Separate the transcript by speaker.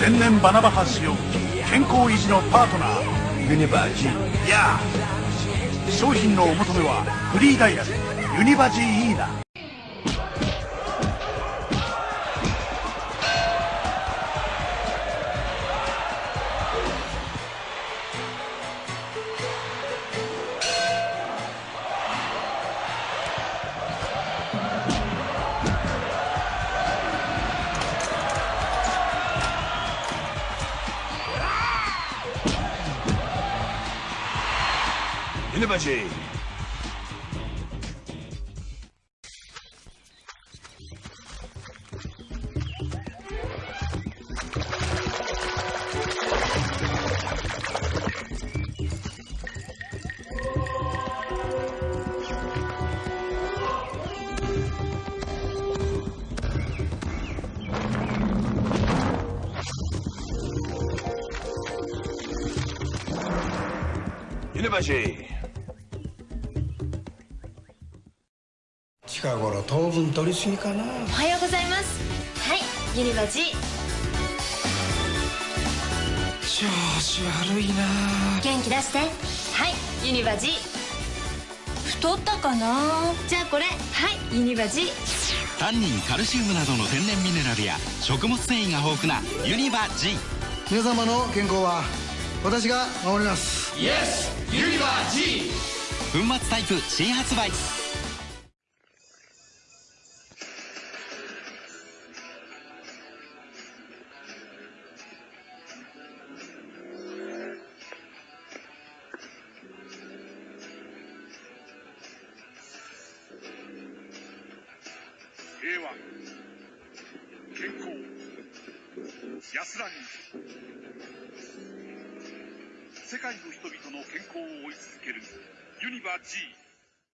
Speaker 1: 天然バナバ橋を健康維持のパートナー。ユニバージー。や商品のお求めはフリーダイヤル。ユニバジーイーナニバ G ユ
Speaker 2: 近頃糖分取りすぎかな。
Speaker 3: おはようございます。はいユニバ G
Speaker 2: 調子悪いな。
Speaker 3: 元気出して。はいユニバ G 太ったかな。じゃあこれ。はいユニバ G
Speaker 4: タンニンカルシウムなどの天然ミネラルや食物繊維が豊富なユニバ G
Speaker 2: 皆様の健康は私が守ります。
Speaker 4: 粉末タイプ新発売
Speaker 1: 平和健康。安らぎ。世界の人々の健康を追い続けるユニバ G